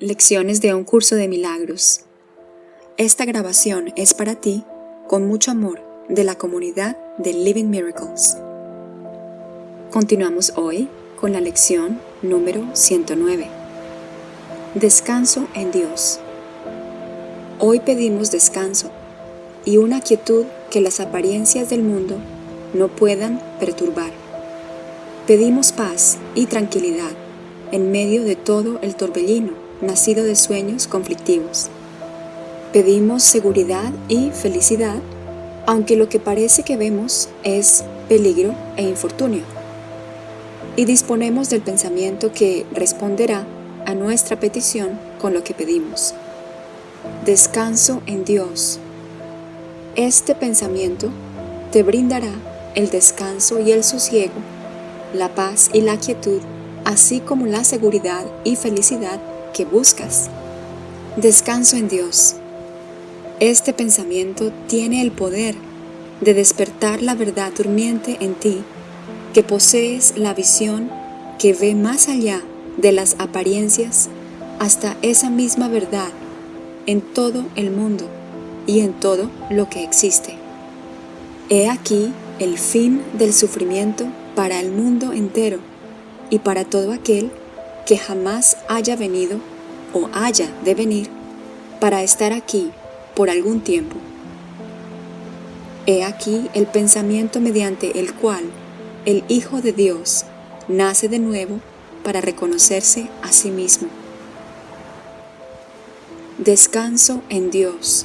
Lecciones de un curso de milagros. Esta grabación es para ti, con mucho amor, de la comunidad de Living Miracles. Continuamos hoy con la lección número 109. Descanso en Dios. Hoy pedimos descanso y una quietud que las apariencias del mundo no puedan perturbar. Pedimos paz y tranquilidad en medio de todo el torbellino nacido de sueños conflictivos. Pedimos seguridad y felicidad, aunque lo que parece que vemos es peligro e infortunio. Y disponemos del pensamiento que responderá a nuestra petición con lo que pedimos. Descanso en Dios. Este pensamiento te brindará el descanso y el sosiego, la paz y la quietud, así como la seguridad y felicidad buscas. Descanso en Dios. Este pensamiento tiene el poder de despertar la verdad durmiente en ti, que posees la visión que ve más allá de las apariencias hasta esa misma verdad en todo el mundo y en todo lo que existe. He aquí el fin del sufrimiento para el mundo entero y para todo aquel que jamás haya venido o haya de venir para estar aquí por algún tiempo. He aquí el pensamiento mediante el cual el Hijo de Dios nace de nuevo para reconocerse a sí mismo. Descanso en Dios,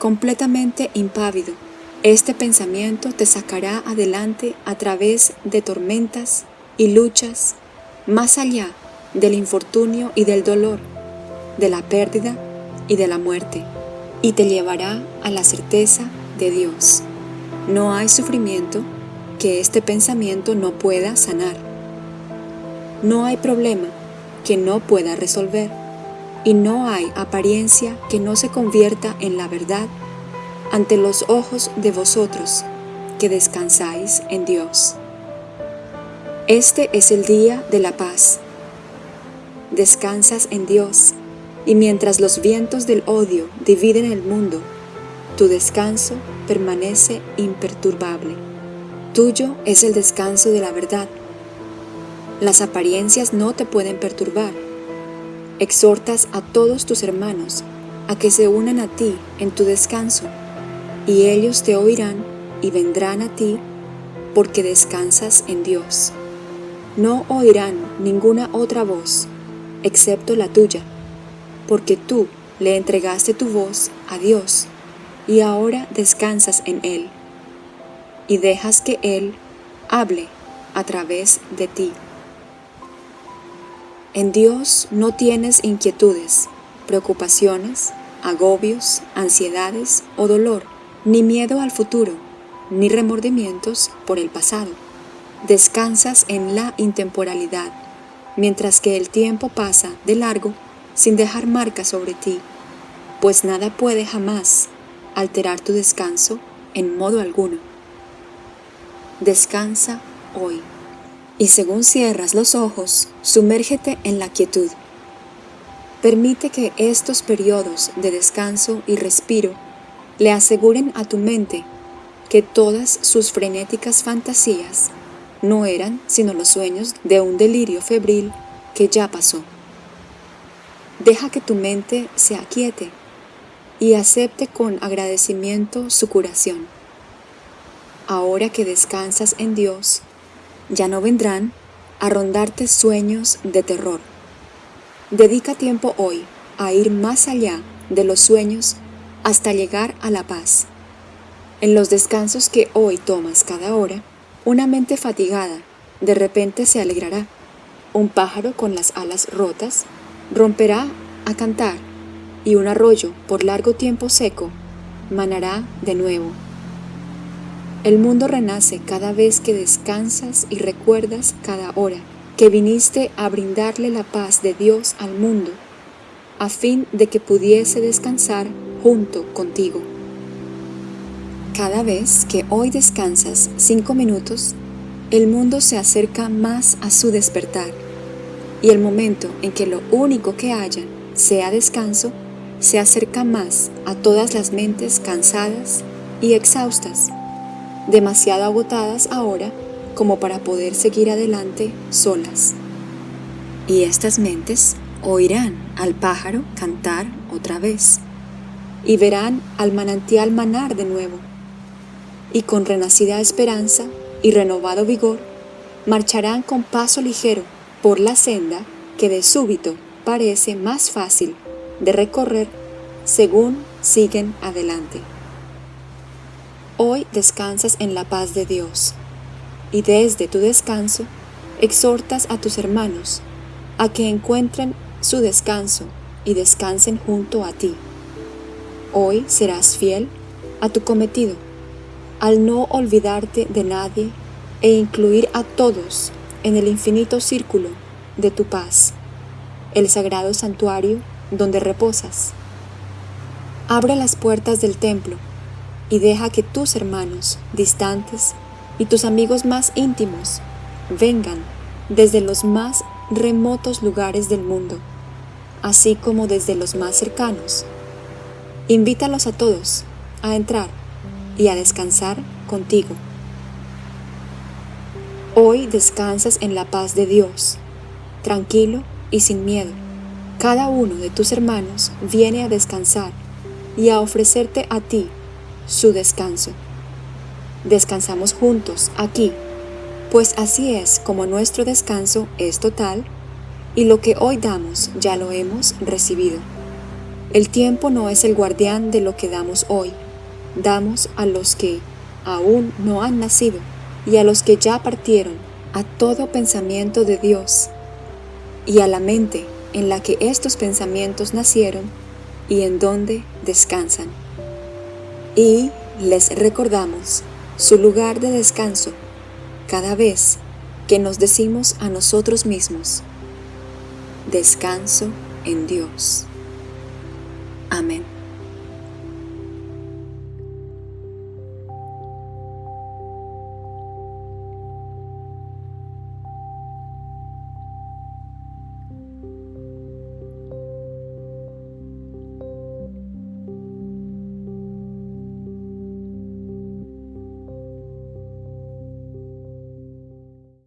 completamente impávido. Este pensamiento te sacará adelante a través de tormentas y luchas, más allá del infortunio y del dolor, de la pérdida y de la muerte, y te llevará a la certeza de Dios. No hay sufrimiento que este pensamiento no pueda sanar. No hay problema que no pueda resolver, y no hay apariencia que no se convierta en la verdad ante los ojos de vosotros que descansáis en Dios. Este es el día de la paz descansas en Dios, y mientras los vientos del odio dividen el mundo, tu descanso permanece imperturbable. Tuyo es el descanso de la verdad. Las apariencias no te pueden perturbar. Exhortas a todos tus hermanos a que se unan a ti en tu descanso, y ellos te oirán y vendrán a ti porque descansas en Dios. No oirán ninguna otra voz excepto la tuya, porque tú le entregaste tu voz a Dios y ahora descansas en Él y dejas que Él hable a través de ti. En Dios no tienes inquietudes, preocupaciones, agobios, ansiedades o dolor, ni miedo al futuro, ni remordimientos por el pasado. Descansas en la intemporalidad mientras que el tiempo pasa de largo sin dejar marca sobre ti, pues nada puede jamás alterar tu descanso en modo alguno. Descansa hoy, y según cierras los ojos, sumérgete en la quietud. Permite que estos periodos de descanso y respiro le aseguren a tu mente que todas sus frenéticas fantasías no eran sino los sueños de un delirio febril que ya pasó. Deja que tu mente se aquiete y acepte con agradecimiento su curación. Ahora que descansas en Dios, ya no vendrán a rondarte sueños de terror. Dedica tiempo hoy a ir más allá de los sueños hasta llegar a la paz. En los descansos que hoy tomas cada hora, una mente fatigada de repente se alegrará. Un pájaro con las alas rotas romperá a cantar y un arroyo por largo tiempo seco manará de nuevo. El mundo renace cada vez que descansas y recuerdas cada hora que viniste a brindarle la paz de Dios al mundo, a fin de que pudiese descansar junto contigo. Cada vez que hoy descansas cinco minutos, el mundo se acerca más a su despertar y el momento en que lo único que haya sea descanso, se acerca más a todas las mentes cansadas y exhaustas, demasiado agotadas ahora como para poder seguir adelante solas. Y estas mentes oirán al pájaro cantar otra vez, y verán al manantial manar de nuevo, y con renacida esperanza y renovado vigor, marcharán con paso ligero por la senda que de súbito parece más fácil de recorrer según siguen adelante. Hoy descansas en la paz de Dios y desde tu descanso exhortas a tus hermanos a que encuentren su descanso y descansen junto a ti. Hoy serás fiel a tu cometido al no olvidarte de nadie e incluir a todos en el infinito círculo de tu paz, el sagrado santuario donde reposas. Abre las puertas del templo y deja que tus hermanos distantes y tus amigos más íntimos vengan desde los más remotos lugares del mundo, así como desde los más cercanos. Invítalos a todos a entrar y a descansar contigo. Hoy descansas en la paz de Dios, tranquilo y sin miedo. Cada uno de tus hermanos viene a descansar y a ofrecerte a ti su descanso. Descansamos juntos aquí, pues así es como nuestro descanso es total y lo que hoy damos ya lo hemos recibido. El tiempo no es el guardián de lo que damos hoy, damos a los que aún no han nacido y a los que ya partieron, a todo pensamiento de Dios y a la mente en la que estos pensamientos nacieron y en donde descansan. Y les recordamos su lugar de descanso cada vez que nos decimos a nosotros mismos, descanso en Dios. Amén.